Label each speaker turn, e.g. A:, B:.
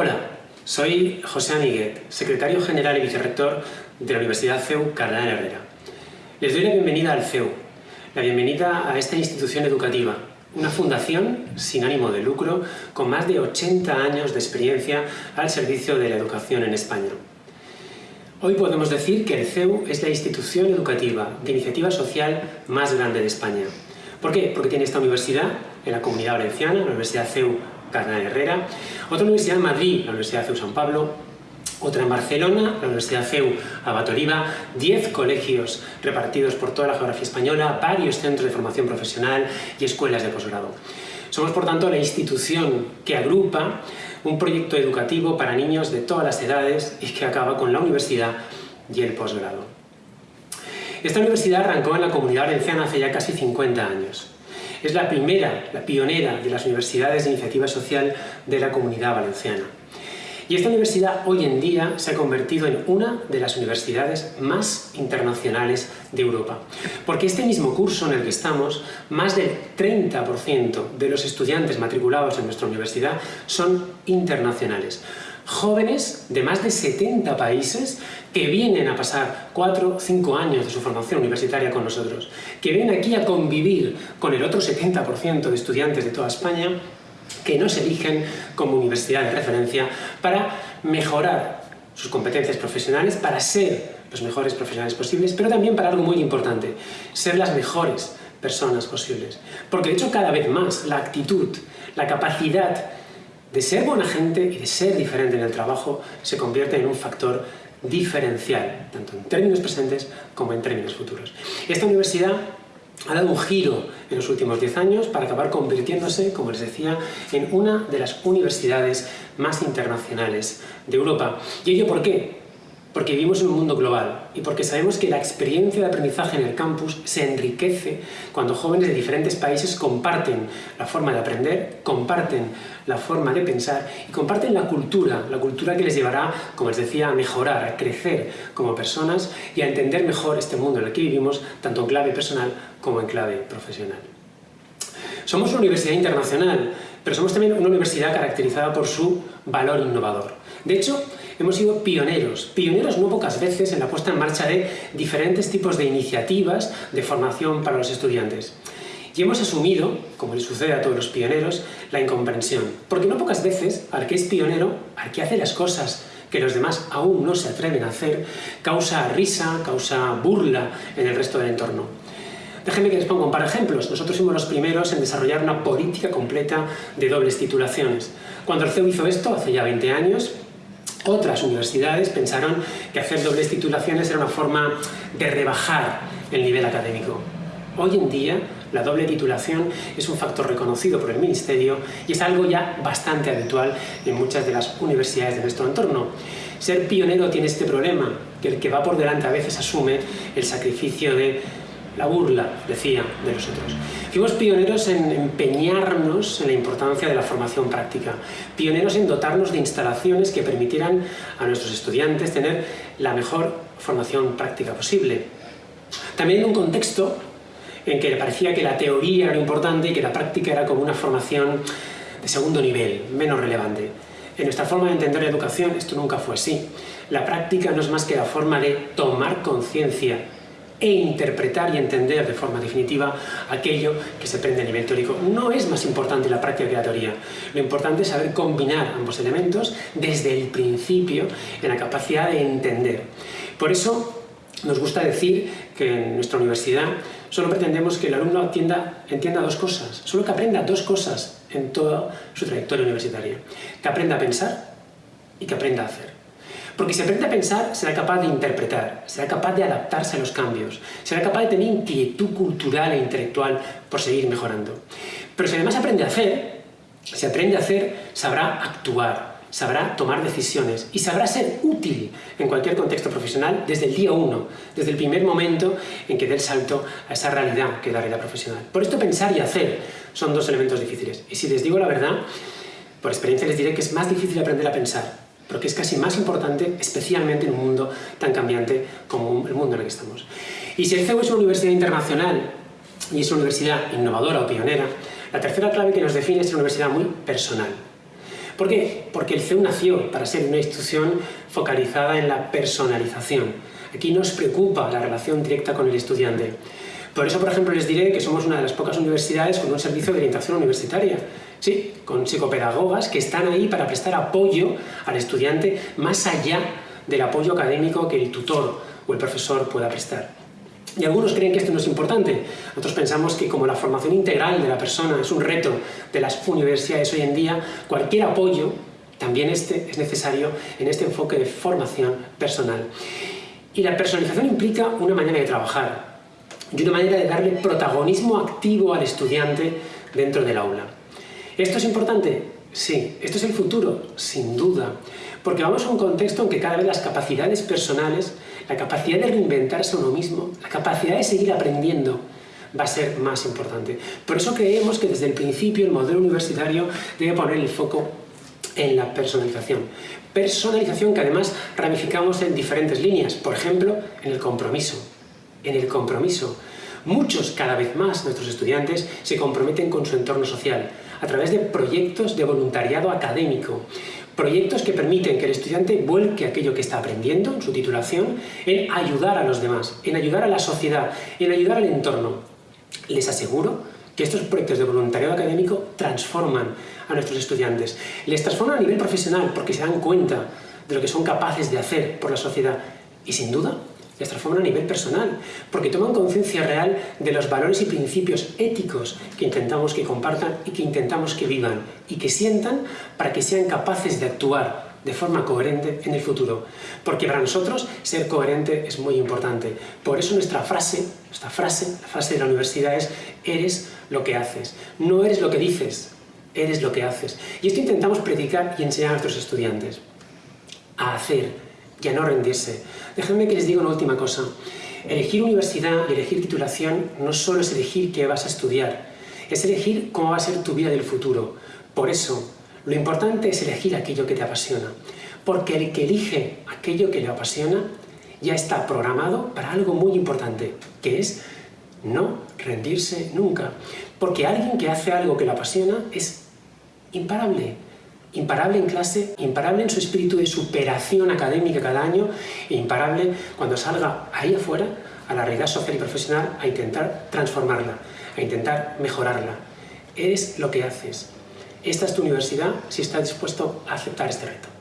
A: Hola, soy José Amiguet, secretario general y vicerrector de la Universidad CEU Cardenal Herrera. Les doy la bienvenida al CEU, la bienvenida a esta institución educativa, una fundación sin ánimo de lucro con más de 80 años de experiencia al servicio de la educación en España. Hoy podemos decir que el CEU es la institución educativa de iniciativa social más grande de España. ¿Por qué? Porque tiene esta universidad en la Comunidad Valenciana, la Universidad CEU Cardenal Herrera, otra universidad en Madrid, la Universidad CEU San Pablo, otra en Barcelona, la Universidad CEU Abatoriba, 10 colegios repartidos por toda la geografía española, varios centros de formación profesional y escuelas de posgrado. Somos, por tanto, la institución que agrupa un proyecto educativo para niños de todas las edades y que acaba con la universidad y el posgrado. Esta universidad arrancó en la Comunidad Valenciana hace ya casi 50 años. Es la primera, la pionera de las universidades de iniciativa social de la Comunidad Valenciana. Y esta universidad hoy en día se ha convertido en una de las universidades más internacionales de Europa. Porque este mismo curso en el que estamos, más del 30% de los estudiantes matriculados en nuestra universidad son internacionales jóvenes de más de 70 países que vienen a pasar 4 o 5 años de su formación universitaria con nosotros, que vienen aquí a convivir con el otro 70% de estudiantes de toda España que nos eligen como universidad de referencia para mejorar sus competencias profesionales, para ser los mejores profesionales posibles, pero también para algo muy importante, ser las mejores personas posibles. Porque de hecho cada vez más la actitud, la capacidad de ser buena gente y de ser diferente en el trabajo se convierte en un factor diferencial, tanto en términos presentes como en términos futuros. Esta universidad ha dado un giro en los últimos 10 años para acabar convirtiéndose, como les decía, en una de las universidades más internacionales de Europa. ¿Y ello por qué? Porque vivimos en un mundo global y porque sabemos que la experiencia de aprendizaje en el campus se enriquece cuando jóvenes de diferentes países comparten la forma de aprender, comparten la forma de pensar y comparten la cultura, la cultura que les llevará, como les decía, a mejorar, a crecer como personas y a entender mejor este mundo en el que vivimos, tanto en clave personal como en clave profesional. Somos una universidad internacional, pero somos también una universidad caracterizada por su valor innovador. De hecho, hemos sido pioneros, pioneros no pocas veces en la puesta en marcha de diferentes tipos de iniciativas de formación para los estudiantes. Y hemos asumido, como le sucede a todos los pioneros, la incomprensión. Porque no pocas veces al que es pionero, al que hace las cosas que los demás aún no se atreven a hacer, causa risa, causa burla en el resto del entorno. Déjenme que les ponga un par de ejemplos. Nosotros fuimos los primeros en desarrollar una política completa de dobles titulaciones. Cuando el CEU hizo esto, hace ya 20 años, otras universidades pensaron que hacer dobles titulaciones era una forma de rebajar el nivel académico. Hoy en día, la doble titulación es un factor reconocido por el Ministerio y es algo ya bastante habitual en muchas de las universidades de nuestro entorno. Ser pionero tiene este problema, que el que va por delante a veces asume el sacrificio de la burla, decía, de los otros. Fuimos pioneros en empeñarnos en la importancia de la formación práctica, pioneros en dotarnos de instalaciones que permitieran a nuestros estudiantes tener la mejor formación práctica posible. También en un contexto en que parecía que la teoría era importante y que la práctica era como una formación de segundo nivel, menos relevante. En nuestra forma de entender la educación esto nunca fue así. La práctica no es más que la forma de tomar conciencia e interpretar y entender de forma definitiva aquello que se aprende a nivel teórico. No es más importante la práctica que la teoría. Lo importante es saber combinar ambos elementos desde el principio en la capacidad de entender. Por eso nos gusta decir que en nuestra universidad solo pretendemos que el alumno entienda, entienda dos cosas, solo que aprenda dos cosas en toda su trayectoria universitaria. Que aprenda a pensar y que aprenda a hacer. Porque si aprende a pensar, será capaz de interpretar, será capaz de adaptarse a los cambios, será capaz de tener inquietud cultural e intelectual por seguir mejorando. Pero si además aprende a hacer, si aprende a hacer, sabrá actuar, sabrá tomar decisiones y sabrá ser útil en cualquier contexto profesional desde el día uno, desde el primer momento en que dé el salto a esa realidad que es la realidad profesional. Por esto pensar y hacer son dos elementos difíciles. Y si les digo la verdad, por experiencia les diré que es más difícil aprender a pensar pero que es casi más importante, especialmente en un mundo tan cambiante como el mundo en el que estamos. Y si el CEU es una universidad internacional y es una universidad innovadora o pionera, la tercera clave que nos define es una universidad muy personal. ¿Por qué? Porque el CEU nació para ser una institución focalizada en la personalización. Aquí nos preocupa la relación directa con el estudiante. Por eso, por ejemplo, les diré que somos una de las pocas universidades con un servicio de orientación universitaria. Sí, con psicopedagogas que están ahí para prestar apoyo al estudiante más allá del apoyo académico que el tutor o el profesor pueda prestar. Y algunos creen que esto no es importante. Nosotros pensamos que como la formación integral de la persona es un reto de las universidades hoy en día, cualquier apoyo, también este, es necesario en este enfoque de formación personal. Y la personalización implica una manera de trabajar y una manera de darle protagonismo activo al estudiante dentro del aula. ¿Esto es importante? Sí. ¿Esto es el futuro? Sin duda. Porque vamos a un contexto en que cada vez las capacidades personales, la capacidad de reinventarse uno mismo, la capacidad de seguir aprendiendo, va a ser más importante. Por eso creemos que desde el principio el modelo universitario debe poner el foco en la personalización. Personalización que además ramificamos en diferentes líneas, por ejemplo, en el compromiso. En el compromiso. Muchos, cada vez más, nuestros estudiantes se comprometen con su entorno social a través de proyectos de voluntariado académico, proyectos que permiten que el estudiante vuelque aquello que está aprendiendo en su titulación en ayudar a los demás, en ayudar a la sociedad, en ayudar al entorno. Les aseguro que estos proyectos de voluntariado académico transforman a nuestros estudiantes. Les transforman a nivel profesional porque se dan cuenta de lo que son capaces de hacer por la sociedad y sin duda les transforman a nivel personal, porque toman conciencia real de los valores y principios éticos que intentamos que compartan y que intentamos que vivan y que sientan para que sean capaces de actuar de forma coherente en el futuro. Porque para nosotros ser coherente es muy importante. Por eso nuestra frase, nuestra frase, la frase de la universidad es eres lo que haces. No eres lo que dices, eres lo que haces. Y esto intentamos predicar y enseñar a nuestros estudiantes. A hacer, y a no rendirse. Déjenme que les diga una última cosa. Elegir universidad y elegir titulación no solo es elegir qué vas a estudiar, es elegir cómo va a ser tu vida del futuro. Por eso, lo importante es elegir aquello que te apasiona. Porque el que elige aquello que le apasiona ya está programado para algo muy importante, que es no rendirse nunca. Porque alguien que hace algo que le apasiona es imparable, imparable en clase, imparable en su espíritu de superación académica cada año e imparable cuando salga ahí afuera a la realidad social y profesional a intentar transformarla, a intentar mejorarla. Eres lo que haces. Esta es tu universidad si estás dispuesto a aceptar este reto.